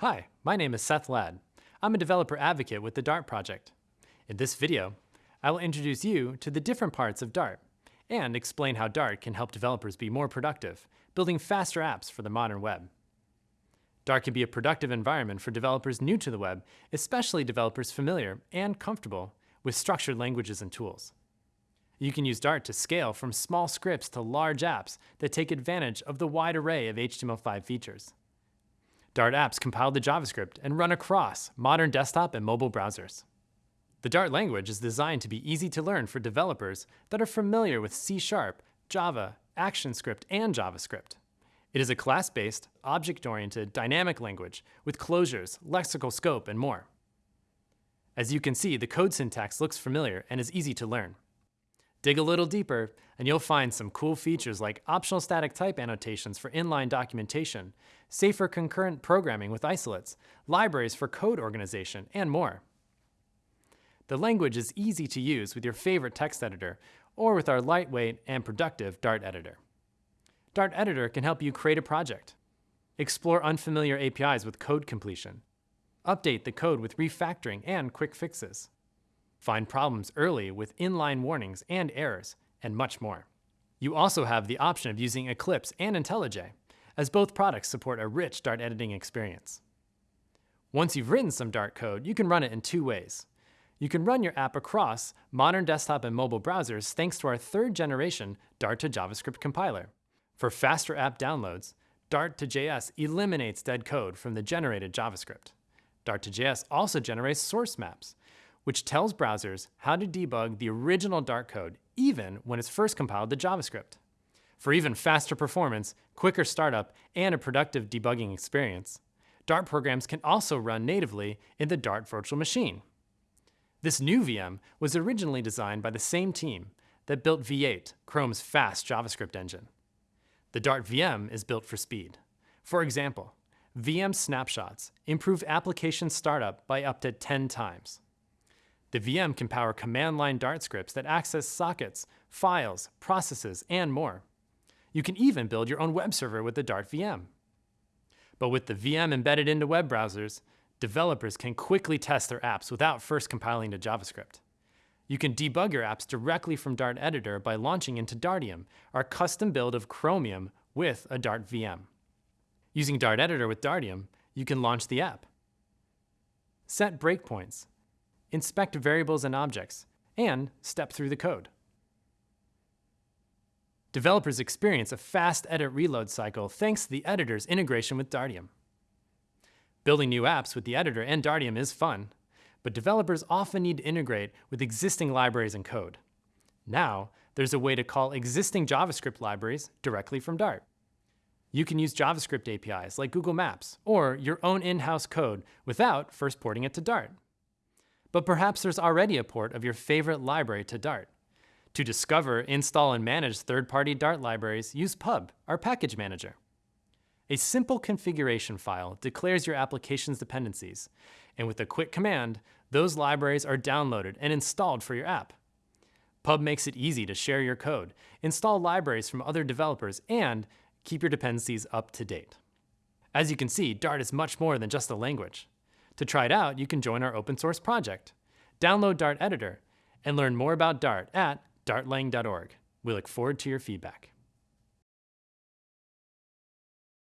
Hi, my name is Seth Ladd. I'm a developer advocate with the Dart project. In this video, I will introduce you to the different parts of Dart and explain how Dart can help developers be more productive, building faster apps for the modern web. Dart can be a productive environment for developers new to the web, especially developers familiar and comfortable with structured languages and tools. You can use Dart to scale from small scripts to large apps that take advantage of the wide array of HTML5 features. Dart apps compile to JavaScript and run across modern desktop and mobile browsers. The Dart language is designed to be easy to learn for developers that are familiar with C Sharp, Java, ActionScript, and JavaScript. It is a class-based, object-oriented, dynamic language with closures, lexical scope, and more. As you can see, the code syntax looks familiar and is easy to learn. Dig a little deeper, and you'll find some cool features like optional static type annotations for inline documentation, safer concurrent programming with isolates, libraries for code organization, and more. The language is easy to use with your favorite text editor or with our lightweight and productive Dart editor. Dart Editor can help you create a project, explore unfamiliar APIs with code completion, update the code with refactoring and quick fixes, find problems early with inline warnings and errors, and much more. You also have the option of using Eclipse and IntelliJ, as both products support a rich Dart editing experience. Once you've written some Dart code, you can run it in two ways. You can run your app across modern desktop and mobile browsers thanks to our third generation Dart to JavaScript compiler. For faster app downloads, Dart to JS eliminates dead code from the generated JavaScript. Dart to JS also generates source maps, which tells browsers how to debug the original Dart code even when it's first compiled to JavaScript. For even faster performance, quicker startup, and a productive debugging experience, Dart programs can also run natively in the Dart virtual machine. This new VM was originally designed by the same team that built V8, Chrome's fast JavaScript engine. The Dart VM is built for speed. For example, VM snapshots improve application startup by up to 10 times. The VM can power command line Dart scripts that access sockets, files, processes, and more. You can even build your own web server with the Dart VM. But with the VM embedded into web browsers, developers can quickly test their apps without first compiling to JavaScript. You can debug your apps directly from Dart Editor by launching into Dartium, our custom build of Chromium with a Dart VM. Using Dart Editor with Dartium, you can launch the app. Set breakpoints inspect variables and objects, and step through the code. Developers experience a fast edit reload cycle thanks to the editor's integration with Dartium. Building new apps with the editor and Dartium is fun, but developers often need to integrate with existing libraries and code. Now, there's a way to call existing JavaScript libraries directly from Dart. You can use JavaScript APIs like Google Maps or your own in-house code without first porting it to Dart. But perhaps there's already a port of your favorite library to Dart. To discover, install, and manage third-party Dart libraries, use Pub, our package manager. A simple configuration file declares your application's dependencies, and with a quick command, those libraries are downloaded and installed for your app. Pub makes it easy to share your code, install libraries from other developers, and keep your dependencies up to date. As you can see, Dart is much more than just a language. To try it out, you can join our open source project. Download Dart Editor and learn more about Dart at dartlang.org. We look forward to your feedback.